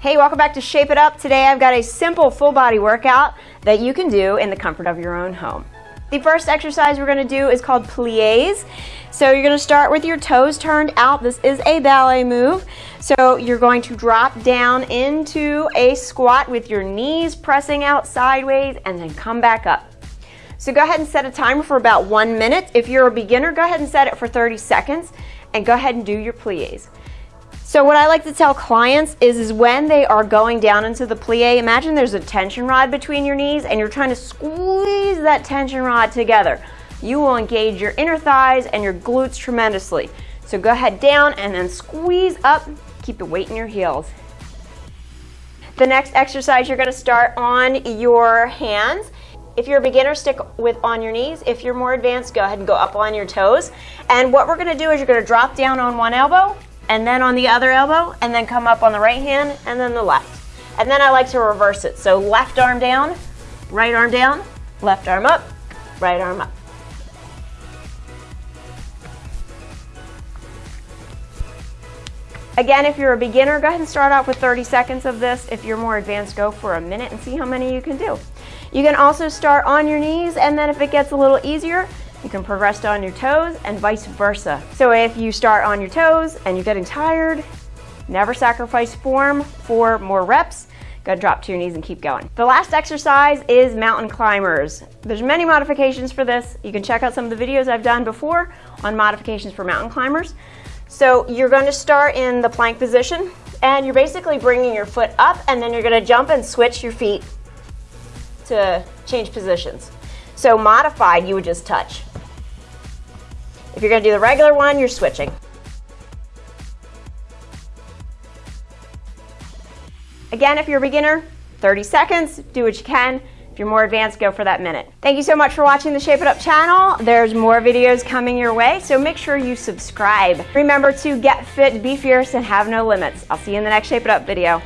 Hey, welcome back to Shape It Up. Today I've got a simple full body workout that you can do in the comfort of your own home. The first exercise we're gonna do is called plies. So you're gonna start with your toes turned out. This is a ballet move. So you're going to drop down into a squat with your knees pressing out sideways and then come back up. So go ahead and set a timer for about one minute. If you're a beginner, go ahead and set it for 30 seconds and go ahead and do your plies. So what I like to tell clients is, is when they are going down into the plie, imagine there's a tension rod between your knees and you're trying to squeeze that tension rod together. You will engage your inner thighs and your glutes tremendously. So go ahead down and then squeeze up, keep the weight in your heels. The next exercise, you're gonna start on your hands. If you're a beginner, stick with on your knees. If you're more advanced, go ahead and go up on your toes. And what we're gonna do is you're gonna drop down on one elbow and then on the other elbow, and then come up on the right hand, and then the left. And then I like to reverse it. So left arm down, right arm down, left arm up, right arm up. Again, if you're a beginner, go ahead and start off with 30 seconds of this. If you're more advanced, go for a minute and see how many you can do. You can also start on your knees, and then if it gets a little easier, you can progress on your toes and vice versa. So if you start on your toes and you're getting tired, never sacrifice form for more reps. Gotta drop to your knees and keep going. The last exercise is mountain climbers. There's many modifications for this. You can check out some of the videos I've done before on modifications for mountain climbers. So you're going to start in the plank position and you're basically bringing your foot up and then you're gonna jump and switch your feet to change positions. So modified, you would just touch. If you're gonna do the regular one, you're switching. Again, if you're a beginner, 30 seconds, do what you can. If you're more advanced, go for that minute. Thank you so much for watching the Shape It Up channel. There's more videos coming your way, so make sure you subscribe. Remember to get fit, be fierce, and have no limits. I'll see you in the next Shape It Up video.